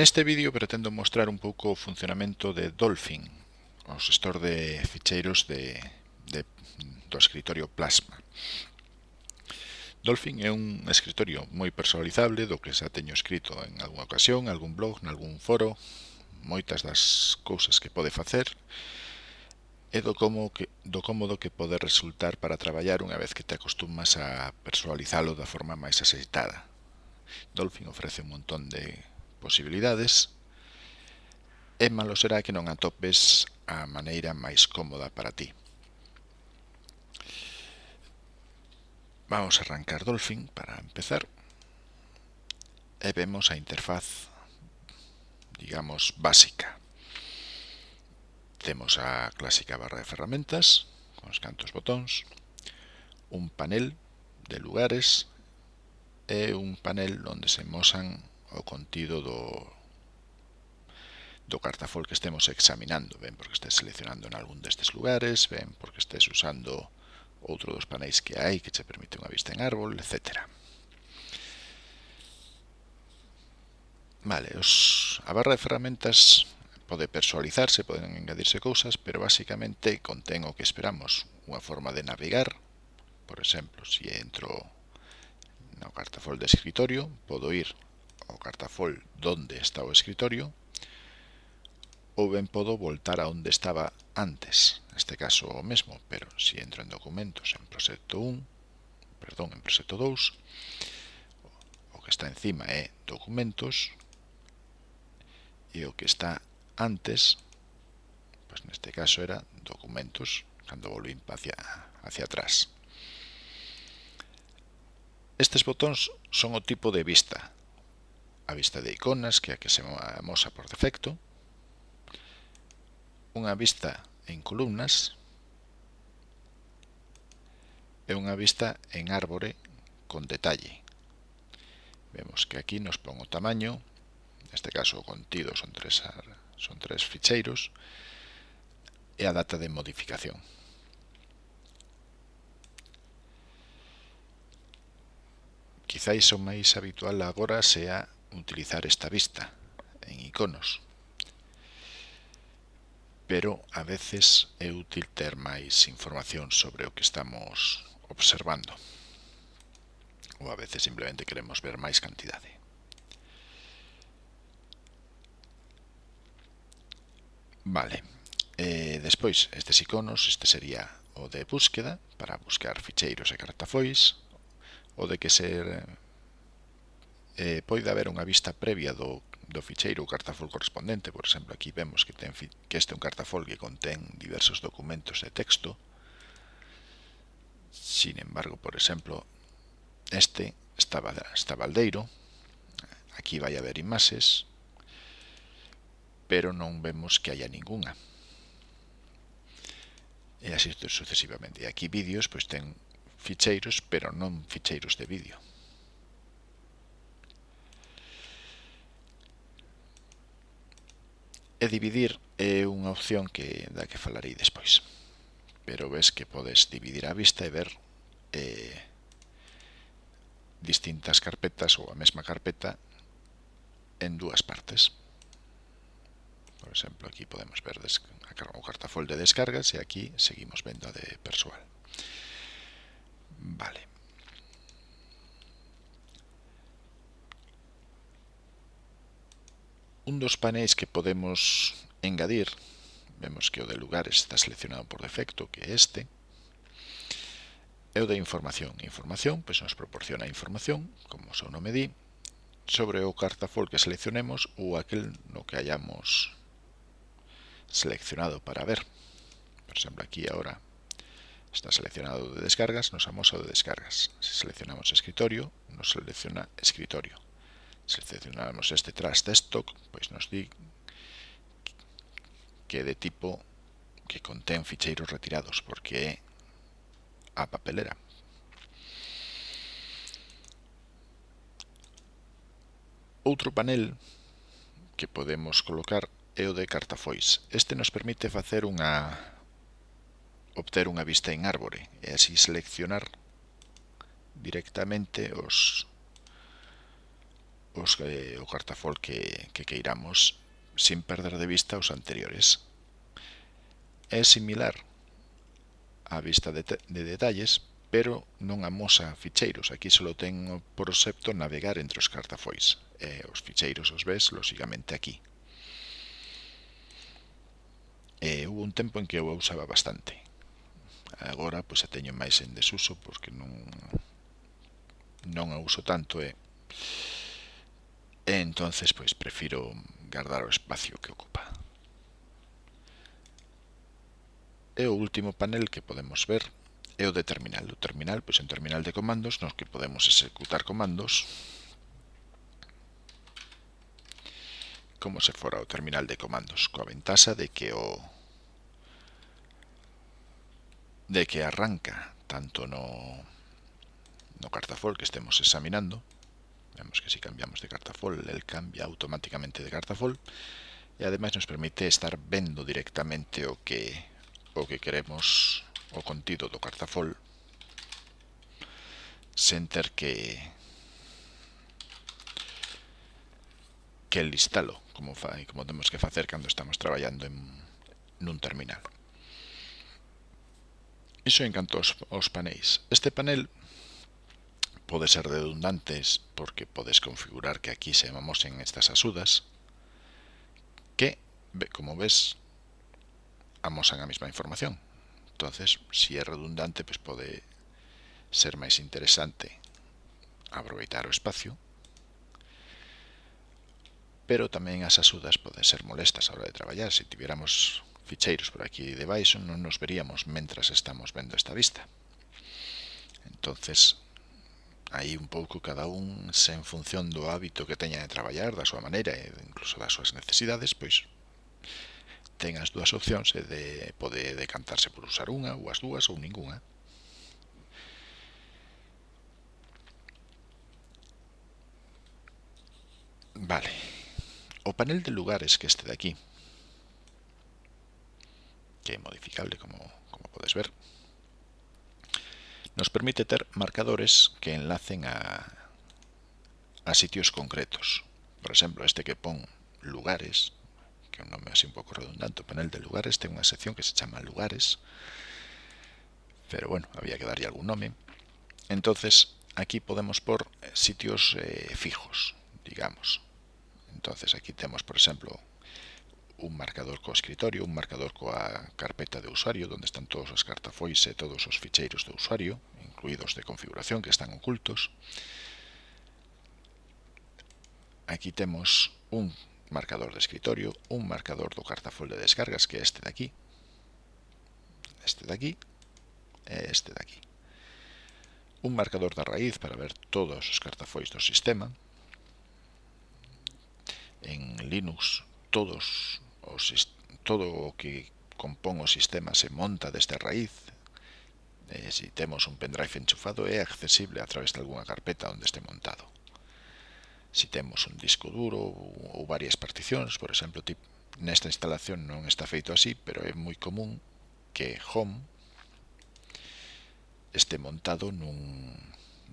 Neste vídeo pretendo mostrar un pouco o funcionamento de Dolphin, o gestor de ficheiros de, de, do escritorio Plasma. Dolphin é un escritorio moi personalizable do que xa teño escrito en algunha ocasión, algún blog, nalgún foro, moitas das cousas que pode facer e do, como que, do cómodo que pode resultar para traballar unha vez que te acostumas a personalizalo da forma máis axeitada. Dolphin ofrece un montón de posibilidades, e malo será que non atopes a maneira máis cómoda para ti. Vamos a arrancar Dolphin para empezar e vemos a interfaz, digamos, básica. Temos a clásica barra de ferramentas, con os cantos botóns, un panel de lugares e un panel onde se mosan o contido do, do cartafol que estemos examinando, ben porque estés seleccionando en algún destes lugares, ben porque estés usando outro dos paneis que hai que che permite unha vista en árbol, etc. Vale, os, a barra de ferramentas pode personalizarse, poden engadirse cousas, pero basicamente contén o que esperamos, unha forma de navegar, por exemplo, se si entro no cartafol de escritorio, podo ir o cartafol donde está o escritorio ou ben podo voltar a onde estaba antes, neste caso o mesmo, pero se entro en documentos en proxecto 1, perdón, en proxecto 2, o que está encima é documentos e o que está antes, pois neste caso era documentos, cando volvín hacia, hacia atrás. Estes botóns son o tipo de vista a vista de iconas, que é a que se amosa por defecto, unha vista en columnas e unha vista en árbore con detalle. Vemos que aquí nos pon o tamaño, neste caso o contido son tres, son tres ficheiros, e a data de modificación. Quizáis o máis habitual agora sea utilizar esta vista en iconos. Pero a veces é útil ter máis información sobre o que estamos observando. Ou a veces simplemente queremos ver máis cantidade. Vale. eh, despois, estes iconos, este sería o de búsqueda, para buscar ficheiros e cartafois, o de que ser eh, pode haber unha vista previa do, do ficheiro ou cartafol correspondente, por exemplo, aquí vemos que, ten, que este é un cartafol que contén diversos documentos de texto, sin embargo, por exemplo, este estaba, está baldeiro, aquí vai haber imaxes, pero non vemos que haya ningunha. E así sucesivamente. E aquí vídeos, pois ten ficheiros, pero non ficheiros de vídeo. E dividir é unha opción que da que falarei despois. Pero ves que podes dividir a vista e ver eh, distintas carpetas ou a mesma carpeta en dúas partes. Por exemplo, aquí podemos ver o cartafol de descargas e aquí seguimos vendo a de persoal. Vale. un dos paneis que podemos engadir, vemos que o de lugares está seleccionado por defecto, que é este, é o de información. Información, pois nos proporciona información, como o seu nome di, sobre o cartafol que seleccionemos ou aquel no que hayamos seleccionado para ver. Por exemplo, aquí ahora está seleccionado de descargas, nos amosa de descargas. Se seleccionamos escritorio, nos selecciona escritorio seleccionamos este trash desktop, pois nos di que de tipo que contén ficheiros retirados, porque é a papelera. Outro panel que podemos colocar é o de cartafois. Este nos permite facer unha obter unha vista en árbore e así seleccionar directamente os os, eh, o cartafol que, que queiramos sin perder de vista os anteriores. É similar á vista de, de detalles, pero non amosa ficheiros. Aquí só ten o proxepto navegar entre os cartafois. E os ficheiros os ves, lóxicamente, aquí. E hubo un tempo en que eu usaba bastante. Agora, pois, a teño máis en desuso, porque non, non a uso tanto, e... Eh Eh, entonces pois prefiro gardar o espacio que ocupa. E o último panel que podemos ver é o de terminal. O terminal, pois en terminal de comandos, nos que podemos executar comandos como se fora o terminal de comandos, coa ventaxa de que o de que arranca tanto no no cartafol que estemos examinando Vemos que si cambiamos de cartafol, él cambia automáticamente de cartafol y ademais nos permite estar vendo directamente o que o que queremos o contido do cartafol sen ter que que listalo como fai, como temos que facer cando estamos traballando en, nun terminal. Iso en canto aos, aos panéis. Este panel pode ser redundantes porque podes configurar que aquí se vamos en estas axudas que, como ves, amosan a mesma información. entonces si é redundante, pues pode ser máis interesante aproveitar o espacio pero tamén as axudas poden ser molestas a hora de traballar. Se tiveramos ficheiros por aquí debaixo non nos veríamos mentras estamos vendo esta vista. Entonces, aí un pouco cada un se en función do hábito que teña de traballar, da súa maneira e incluso das súas necesidades, pois ten as dúas opcións e de pode decantarse por usar unha ou as dúas ou ningunha. Vale. O panel de lugares que este de aquí, que é modificable como, como podes ver, nos permite ter marcadores que enlacen a, a sitios concretos. Por exemplo, este que pon lugares, que é un nome así un pouco redundante, o panel de lugares, ten unha sección que se chama lugares, pero bueno, había que darlle algún nome. Entonces, aquí podemos por eh, sitios eh, fijos, digamos. Entonces, aquí temos, por exemplo, un marcador co escritorio, un marcador coa carpeta de usuario, onde están todos os cartafois e todos os ficheiros do usuario, incluidos de configuración que están ocultos. Aquí tenemos un marcador de escritorio, un marcador do cartafol de descargas, que é este de aquí, este de aquí e este de aquí. Un marcador da raíz para ver todos os cartafois do sistema. En Linux todos os, todo o que compón o sistema se monta desde a raíz, necesitemos un pendrive enchufado é accesible a través de algunha carpeta onde este montado. Si temos un disco duro ou varias particións, por exemplo, tipo, nesta instalación non está feito así, pero é moi común que Home este montado nun,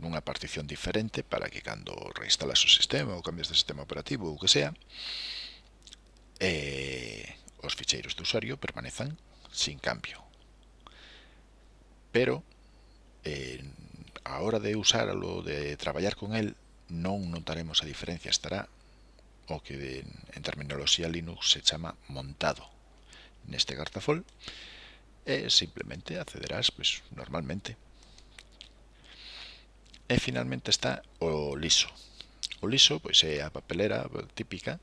nunha partición diferente para que cando reinstalas o sistema ou cambias de sistema operativo ou que sea, eh, os ficheiros de usuario permanezan sin cambio pero eh, a hora de usarlo, de traballar con el, non notaremos a diferencia, estará o que de, en terminoloxía Linux se chama montado neste cartafol e simplemente accederás pues, normalmente. E finalmente está o liso. O liso pois é a papelera típica,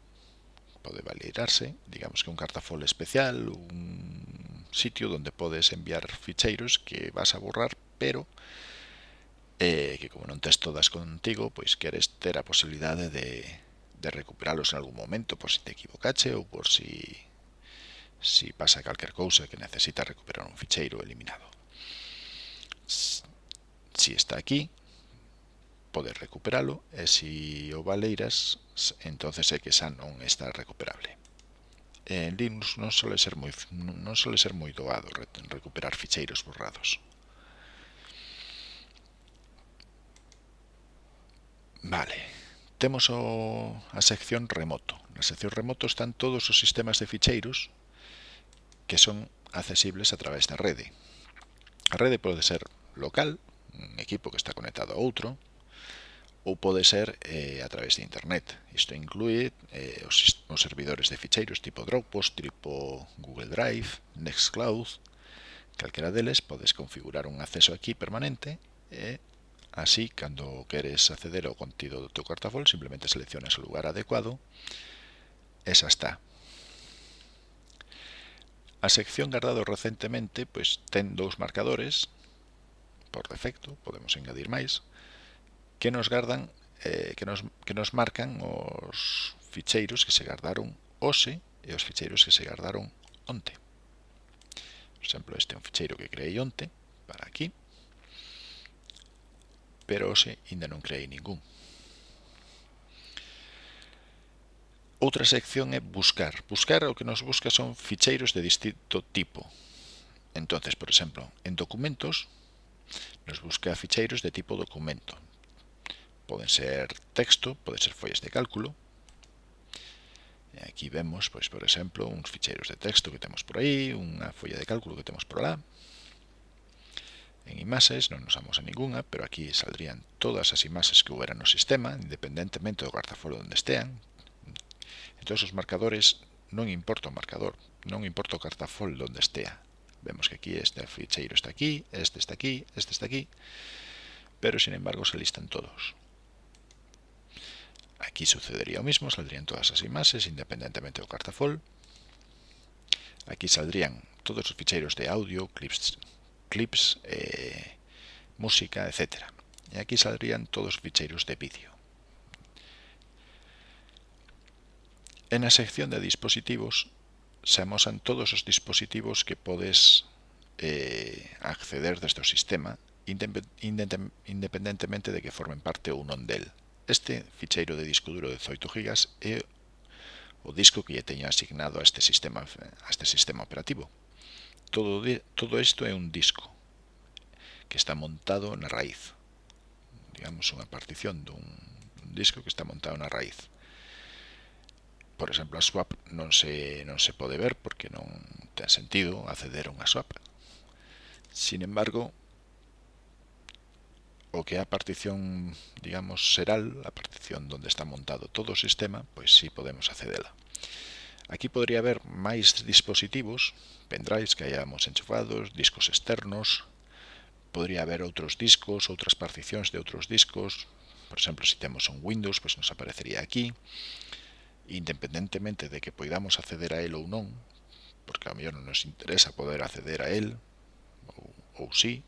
pode validarse, digamos que un cartafol especial, un sitio donde podes enviar ficheiros que vas a borrar, pero eh, que como non tes todas contigo, pois queres ter a posibilidade de, de recuperalos en algún momento, por si te equivocache ou por si, si pasa calquer cousa que necesitas recuperar un ficheiro eliminado. Si está aquí, podes recuperalo e eh, se si o valeiras entonces é que xa non está recuperable en Linux non suele ser moi, non suele ser moi doado recuperar ficheiros borrados. Vale, temos o, a sección remoto. Na sección remoto están todos os sistemas de ficheiros que son accesibles a través da rede. A rede pode ser local, un equipo que está conectado a outro, ou pode ser eh, a través de internet. Isto inclui eh, os, os servidores de ficheiros tipo Dropbox, tipo Google Drive, Nextcloud, calquera deles podes configurar un acceso aquí permanente e eh, así cando queres acceder ao contido do teu cartafol simplemente seleccionas o lugar adecuado e xa está. A sección guardado recentemente pois ten dous marcadores por defecto, podemos engadir máis, que nos gardan eh, que, nos, que nos marcan os ficheiros que se gardaron hoxe e os ficheiros que se gardaron onte. Por exemplo, este é un ficheiro que creei onte, para aquí, pero hoxe ainda non creei ningún. Outra sección é buscar. Buscar o que nos busca son ficheiros de distinto tipo. Entonces, por exemplo, en documentos nos busca ficheiros de tipo documento. Poden ser texto, poden ser follas de cálculo. E aquí vemos, pois, por exemplo, uns ficheiros de texto que temos por aí, unha folla de cálculo que temos por alá. En imaxes non nos a ninguna, pero aquí saldrían todas as imaxes que houbera no sistema, independentemente do garzafolo onde estean. Entón, os marcadores non importa o marcador, non importa o cartafol onde estea. Vemos que aquí este ficheiro está aquí, este está aquí, este está aquí, pero sin embargo se listan todos. Aquí sucedería lo mismo, saldrían todas as imaxes independentemente do cartafol. Aquí saldrían todos os ficheiros de audio, clips, clips eh, música, etc. E aquí saldrían todos os ficheiros de vídeo. En a sección de dispositivos se amosan todos os dispositivos que podes eh, acceder desde o sistema independentemente de que formen parte ou non del. Este ficheiro de disco duro de 18 GB é o disco que lle teña asignado a este sistema a este sistema operativo. Todo de, todo isto é un disco que está montado na raíz. Digamos unha partición dun, dun disco que está montado na raíz. Por exemplo, a swap non se non se pode ver porque non ten sentido acceder a unha swap. Sin embargo, o que é a partición, digamos, seral, a partición onde está montado todo o sistema, pois sí podemos accedela. Aquí podría haber máis dispositivos, pendrives que hayamos enchufados, discos externos, podría haber outros discos, outras particións de outros discos, por exemplo, se temos un Windows, pois nos aparecería aquí, independentemente de que poidamos acceder a él ou non, porque a mellor non nos interesa poder acceder a él, ou, ou sí,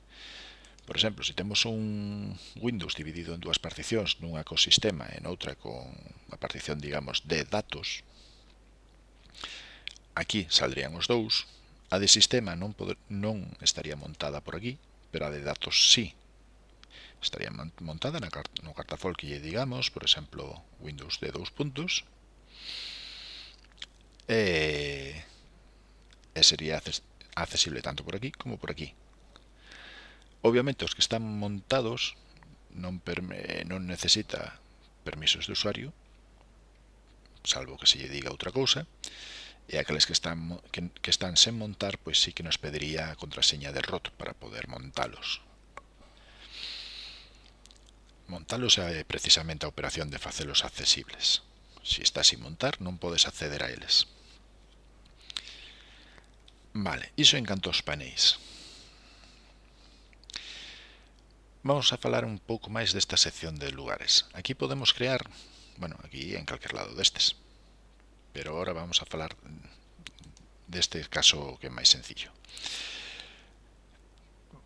Por exemplo, se temos un Windows dividido en dúas particións, nunha co sistema e noutra con a partición, digamos, de datos, aquí saldrían os dous, a de sistema non, poder, non estaría montada por aquí, pero a de datos sí, estaría montada na, no cartafol que lle digamos, por exemplo, Windows de dous puntos, e, e sería accesible tanto por aquí como por aquí. Obviamente, os que están montados non, perme, non necesita permisos de usuario, salvo que se lle diga outra cousa, e aqueles que están, que, que están sen montar, pois sí que nos pediría a contraseña de ROT para poder montalos. Montalos é precisamente a operación de facelos accesibles. Se si estás sin montar, non podes acceder a eles. Vale, iso en canto aos paneis. Vamos a falar un pouco máis desta sección de lugares. Aquí podemos crear, bueno, aquí en calquer lado destes. Pero ahora vamos a falar deste caso que é máis sencillo.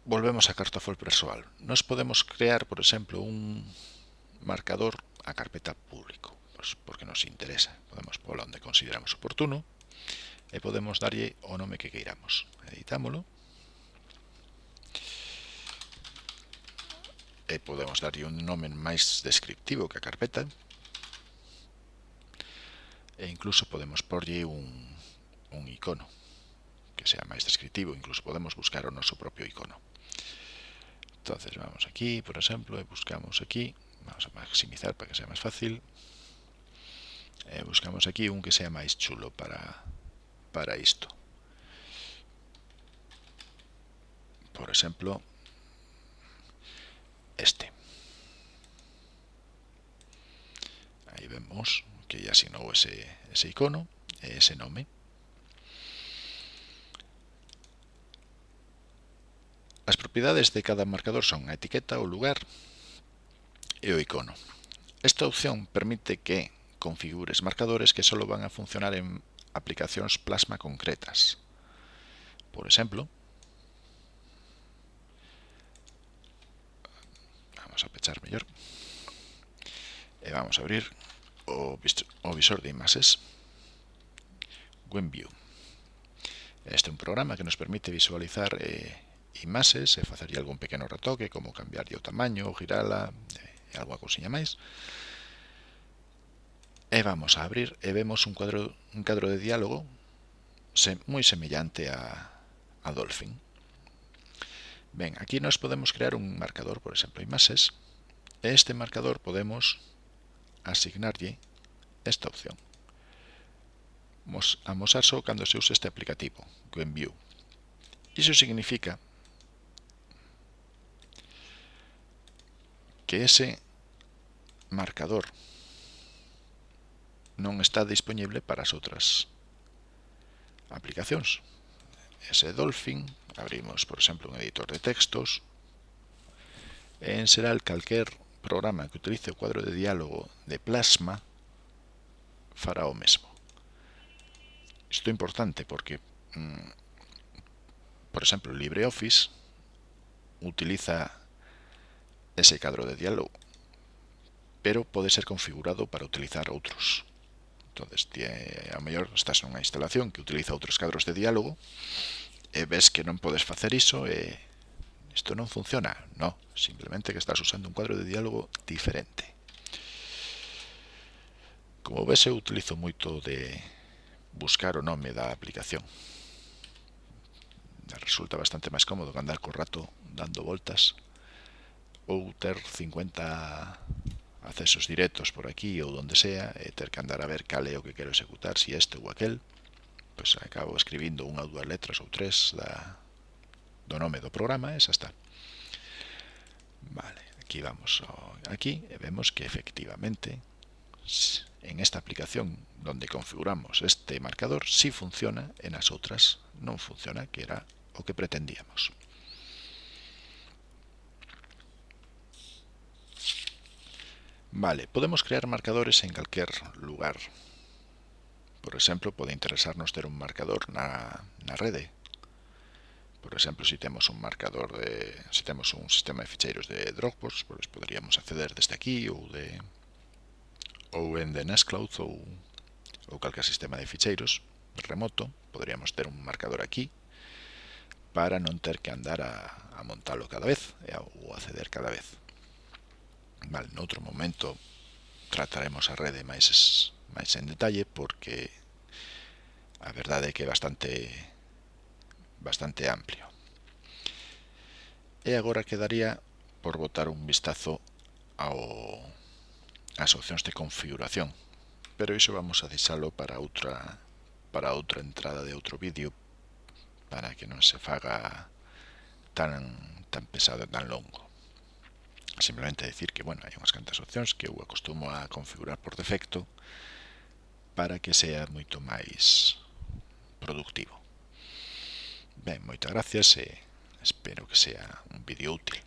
Volvemos a Cartafol persoal. Nos podemos crear, por exemplo, un marcador a carpeta público, pois porque nos interesa. Podemos polo onde consideramos oportuno e podemos darlle o nome que queiramos. Editámolo e podemos darlle un nome máis descriptivo que a carpeta e incluso podemos porlle un, un icono que sea máis descriptivo, incluso podemos buscar o noso propio icono. Entonces vamos aquí, por exemplo, e buscamos aquí, vamos a maximizar para que sea máis fácil, e buscamos aquí un que sea máis chulo para, para isto. Por exemplo, este. Aí vemos que ya asignou ese, ese icono e ese nome. As propiedades de cada marcador son a etiqueta, o lugar e o icono. Esta opción permite que configures marcadores que solo van a funcionar en aplicacións plasma concretas. Por exemplo, vamos a pechar mellor. E vamos a abrir o, o visor de imaxes. WebView este é un programa que nos permite visualizar eh, imaxes e facerlle algún pequeno retoque como cambiarlle o tamaño, girala e algunha cousinha máis. E vamos a abrir e vemos un cuadro, un cadro de diálogo se, moi semellante a, a Dolphin. Ben, aquí nos podemos crear un marcador, por exemplo, imaxes. E este marcador podemos asignarlle esta opción. Amosar só cando se use este aplicativo, GoenView. Iso significa que ese marcador non está disponible para as outras aplicacións. Ese Dolphin Abrimos, por exemplo, un editor de textos. En Seral, calquer programa que utilice o cuadro de diálogo de Plasma fará o mesmo. Isto é importante porque, mm, por exemplo, LibreOffice utiliza ese cadro de diálogo, pero pode ser configurado para utilizar outros. Entonces, a mellor estás nunha instalación que utiliza outros cadros de diálogo e ves que non podes facer iso e isto non funciona. No, simplemente que estás usando un cuadro de diálogo diferente. Como ves, eu utilizo moito de buscar o nome da aplicación. Resulta bastante máis cómodo que andar co rato dando voltas ou ter 50 accesos directos por aquí ou donde sea e ter que andar a ver cal é o que quero executar, si este ou aquel pois acabo escribindo unha ou dúas letras ou tres da, do nome do programa e xa está. Vale, aquí vamos aquí e vemos que efectivamente en esta aplicación donde configuramos este marcador si sí funciona, e nas outras non funciona, que era o que pretendíamos. Vale, podemos crear marcadores en calquer lugar. Por exemplo, pode interesarnos ter un marcador na, na rede. Por exemplo, se si temos un marcador de se si temos un sistema de ficheiros de Dropbox, pois poderíamos acceder desde aquí ou de ou en de Nextcloud ou ou calquer sistema de ficheiros remoto, poderíamos ter un marcador aquí para non ter que andar a, a montalo cada vez e a, ou acceder cada vez. Vale, noutro momento trataremos a rede máis es, máis en detalle porque a verdade é que é bastante bastante amplio. E agora quedaría por botar un vistazo ao as opcións de configuración, pero iso vamos a deixalo para outra para outra entrada de outro vídeo para que non se faga tan tan pesado e tan longo. Simplemente decir que, bueno, hai unhas cantas opcións que eu acostumo a configurar por defecto, para que sea moito máis productivo. Ben, moitas gracias e espero que sea un vídeo útil.